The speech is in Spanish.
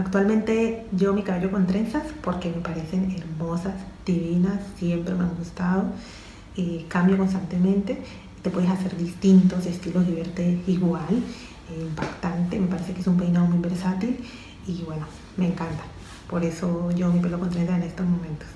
Actualmente yo mi cabello con trenzas porque me parecen hermosas, divinas, siempre me han gustado. y cambio constantemente. Te puedes hacer distintos estilos y verte igual, eh, impactante. Me parece que es un peinado muy versátil y bueno, me encanta. Por eso yo mi pelo con trenzas en estos momentos.